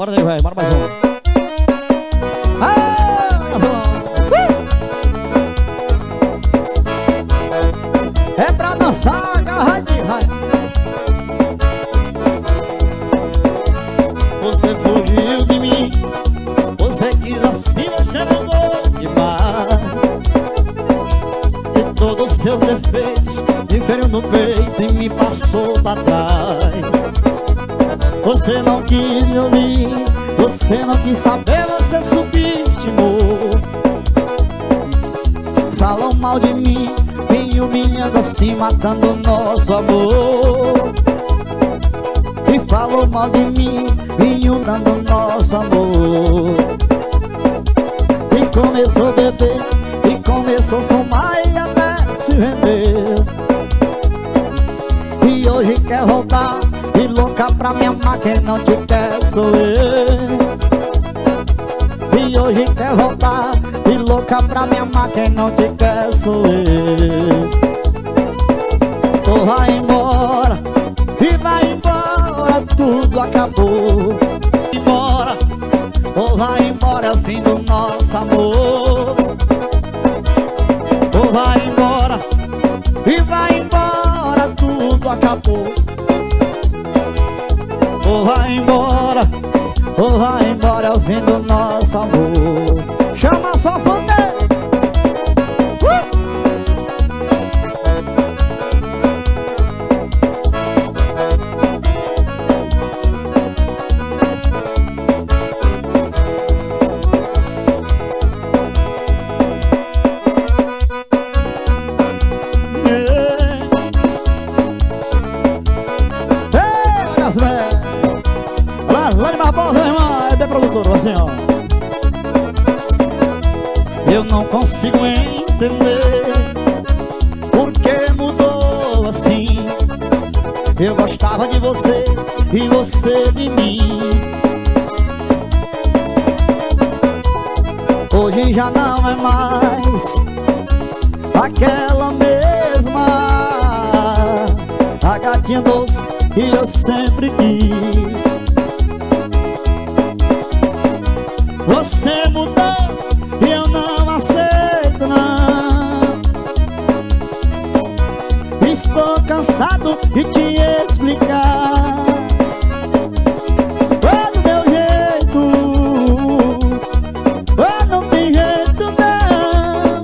Bora daí, velho, bora mais um. Ah, mais um. Uh! É pra dançar, agarradinho. Você fugiu de mim Você quis assim, você mandou demais E todos os seus defeitos Me feriu no peito e me passou pra trás Você não quis me ouvir Você não quis saber, você subestimou. Falam mal de mim Me humilhando assim, matando nosso amor. E falou mal de mim Inundando nosso amor. E começou a beber E começou a fumar E até se vender. E hoje quer voltar E louca pra me amar Quem não te quer sou eu. E hoje quer voltar E louca pra me amar Quem não te quer sou eu. Ou vai embora E vai embora tudo acabou. Embora, ou vai embora é o fim do nosso amor. Ou vai embora, e vai embora, tudo acabou Ou vai embora, ou vai embora é o fim do nosso amor assim, ó Eu não consigo entender Por que mudou assim. Eu gostava de você e você de mim. Hoje já não é mais Aquela mesma. A gatinha doce que eu sempre quis cansado de te explicar. Oh, do meu jeito Oh, não tem jeito não.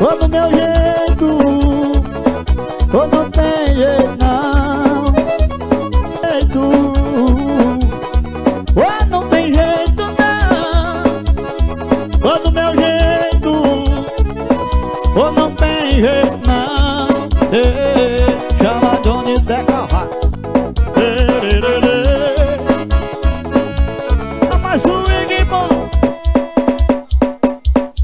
Oh, do meu jeito Oh, não tem jeito. não